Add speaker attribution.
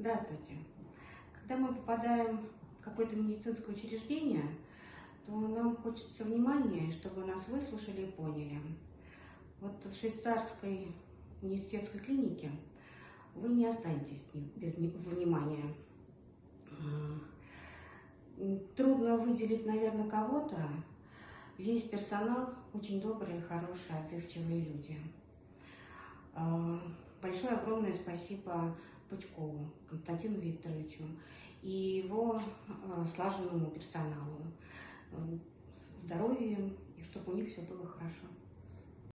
Speaker 1: Здравствуйте. Когда мы попадаем в какое-то медицинское учреждение, то нам хочется внимания, чтобы нас выслушали и поняли. Вот в швейцарской университетской клинике вы не останетесь без внимания. А, трудно выделить, наверное, кого-то. Весь персонал очень добрые, хорошие, отзывчивые люди. Большое огромное спасибо Пучкову Константину Викторовичу и его а, слаженному персоналу. Здоровья и чтобы у них все было хорошо.